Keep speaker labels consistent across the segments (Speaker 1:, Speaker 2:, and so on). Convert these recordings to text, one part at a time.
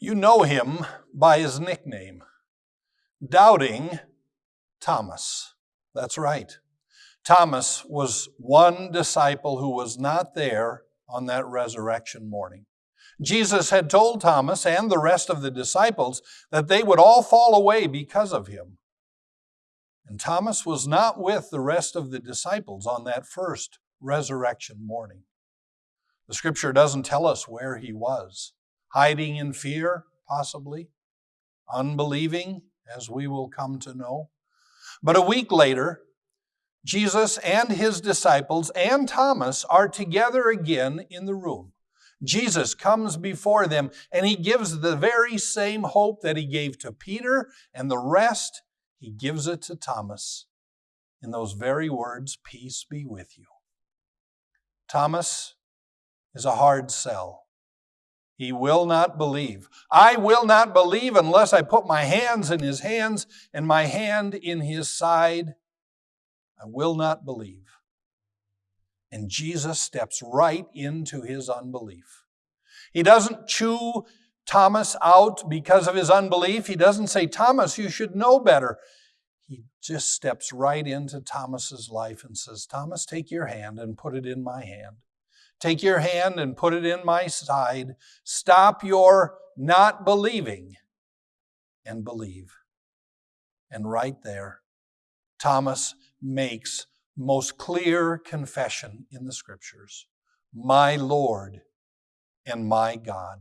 Speaker 1: You know him by his nickname, Doubting Thomas. That's right. Thomas was one disciple who was not there on that resurrection morning. Jesus had told Thomas and the rest of the disciples that they would all fall away because of him. And Thomas was not with the rest of the disciples on that first resurrection morning. The scripture doesn't tell us where he was. Hiding in fear, possibly. Unbelieving, as we will come to know. But a week later, Jesus and his disciples and Thomas are together again in the room. Jesus comes before them and he gives the very same hope that he gave to Peter and the rest, he gives it to Thomas in those very words Peace be with you. Thomas is a hard sell. He will not believe. I will not believe unless I put my hands in his hands and my hand in his side. I will not believe. And Jesus steps right into his unbelief. He doesn't chew Thomas out because of his unbelief. He doesn't say, Thomas, you should know better. He just steps right into Thomas's life and says, Thomas, take your hand and put it in my hand. Take your hand and put it in my side. Stop your not believing and believe. And right there, Thomas makes most clear confession in the scriptures my Lord and my God.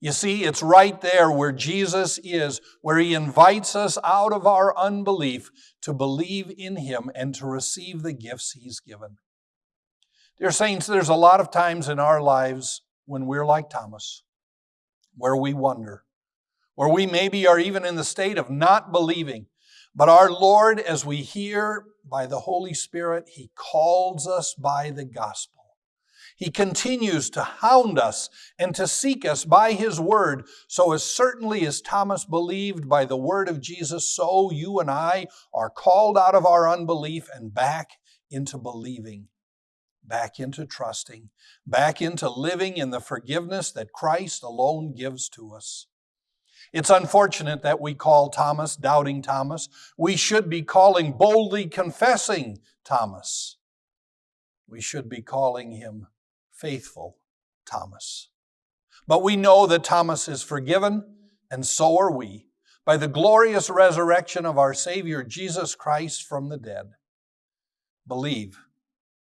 Speaker 1: You see, it's right there where Jesus is, where he invites us out of our unbelief to believe in him and to receive the gifts he's given. Dear Saints, there's a lot of times in our lives when we're like Thomas, where we wonder, where we maybe are even in the state of not believing. But our Lord, as we hear by the Holy Spirit, He calls us by the gospel. He continues to hound us and to seek us by His word. So, as certainly as Thomas believed by the word of Jesus, so you and I are called out of our unbelief and back into believing, back into trusting, back into living in the forgiveness that Christ alone gives to us. It's unfortunate that we call Thomas doubting Thomas. We should be calling boldly confessing Thomas. We should be calling him faithful Thomas. But we know that Thomas is forgiven, and so are we, by the glorious resurrection of our Savior Jesus Christ from the dead. Believe